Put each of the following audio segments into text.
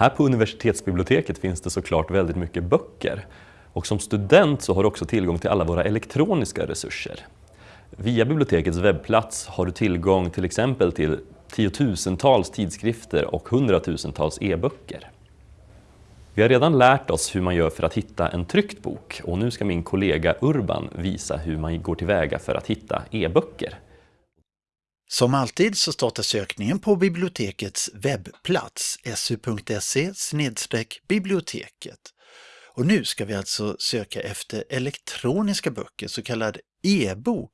Här på universitetsbiblioteket finns det såklart väldigt mycket böcker. Och som student så har du också tillgång till alla våra elektroniska resurser. Via bibliotekets webbplats har du tillgång till exempel till tiotusentals tidskrifter och hundratusentals e-böcker. Vi har redan lärt oss hur man gör för att hitta en tryckt bok och nu ska min kollega Urban visa hur man går tillväga för att hitta e-böcker. Som alltid så startar sökningen på bibliotekets webbplats su.se biblioteket. Och nu ska vi alltså söka efter elektroniska böcker, så kallad e-bok.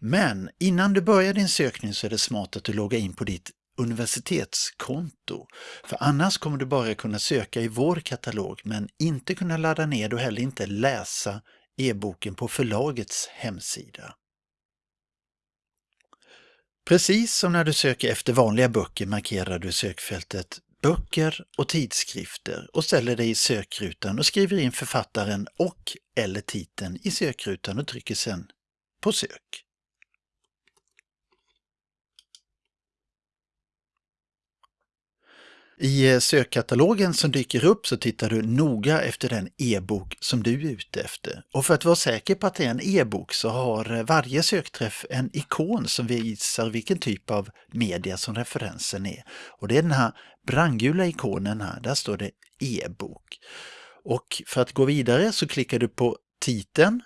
Men innan du börjar din sökning så är det smart att du loggar in på ditt universitetskonto. För annars kommer du bara kunna söka i vår katalog men inte kunna ladda ner och heller inte läsa e-boken på förlagets hemsida. Precis som när du söker efter vanliga böcker markerar du sökfältet böcker och tidskrifter och ställer dig i sökrutan och skriver in författaren och eller titeln i sökrutan och trycker sedan på sök. I eh, sökkatalogen som dyker upp så tittar du noga efter den e-bok som du är ute efter. Och för att vara säker på att det är en e-bok så har eh, varje sökträff en ikon som visar vilken typ av media som referensen är. Och det är den här brandgula ikonen här, där står det e-bok. Och för att gå vidare så klickar du på titeln.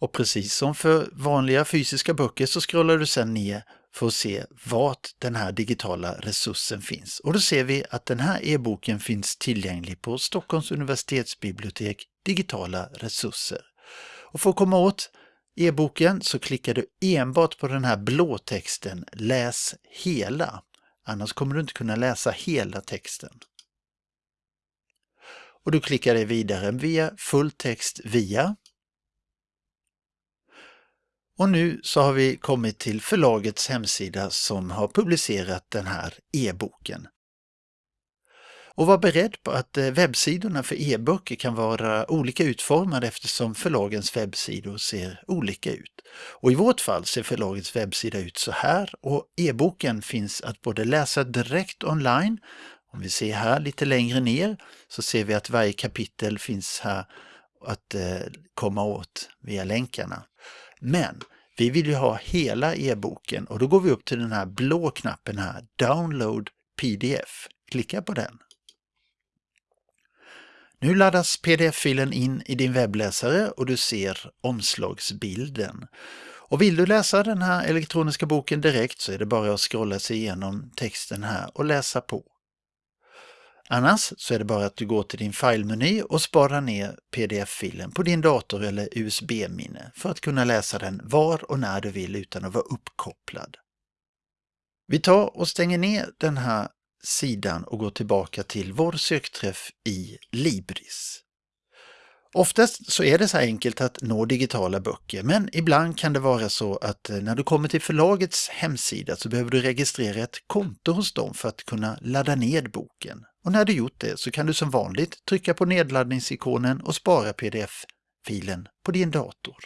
Och precis som för vanliga fysiska böcker så scrollar du sedan ner för att se vart den här digitala resursen finns. Och då ser vi att den här e-boken finns tillgänglig på Stockholms universitetsbibliotek digitala resurser. Och för att komma åt e-boken så klickar du enbart på den här blå texten Läs hela. Annars kommer du inte kunna läsa hela texten. Och du klickar dig vidare via fulltext via och nu så har vi kommit till förlagets hemsida som har publicerat den här e-boken. Och var beredd på att eh, webbsidorna för e-böcker kan vara olika utformade eftersom förlagens webbsidor ser olika ut. Och i vårt fall ser förlagets webbsida ut så här och e-boken finns att både läsa direkt online, om vi ser här lite längre ner så ser vi att varje kapitel finns här att eh, komma åt via länkarna. Men vi vill ju ha hela e-boken och då går vi upp till den här blå knappen här, Download PDF. Klicka på den. Nu laddas pdf-filen in i din webbläsare och du ser omslagsbilden. Och vill du läsa den här elektroniska boken direkt så är det bara att scrolla sig igenom texten här och läsa på. Annars så är det bara att du går till din filmeny och sparar ner pdf-filen på din dator eller USB-minne för att kunna läsa den var och när du vill utan att vara uppkopplad. Vi tar och stänger ner den här sidan och går tillbaka till vår sökträff i Libris. Oftast så är det så enkelt att nå digitala böcker, men ibland kan det vara så att eh, när du kommer till förlagets hemsida så behöver du registrera ett konto hos dem för att kunna ladda ned boken. Och när du gjort det så kan du som vanligt trycka på nedladdningsikonen och spara pdf-filen på din dator.